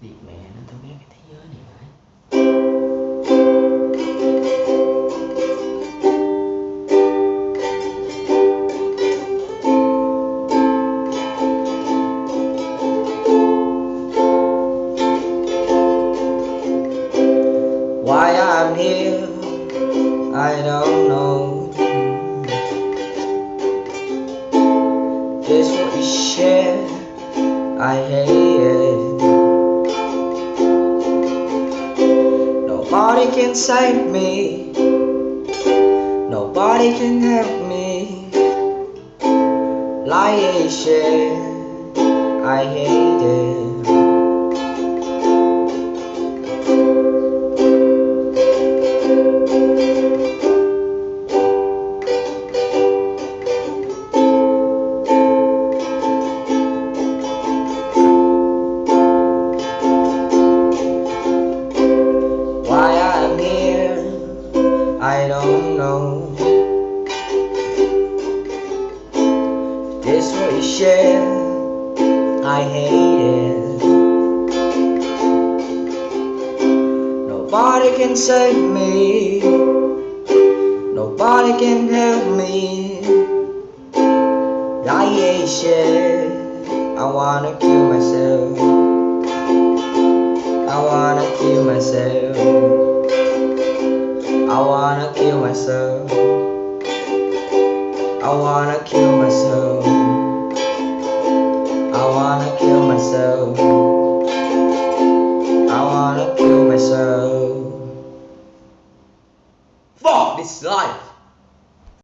Mẹ nó cái thế giới này phải Why I'm here, I don't know. Just what you share, I hate it. Nobody can save me, nobody can help me. Like shit, I hate I don't know. This you I hate it. Nobody can save me, nobody can help me. I hate shit, I wanna kill myself. I wanna kill myself. I wanna kill myself. I wanna kill myself. I wanna kill myself. I wanna kill myself. Fuck this life.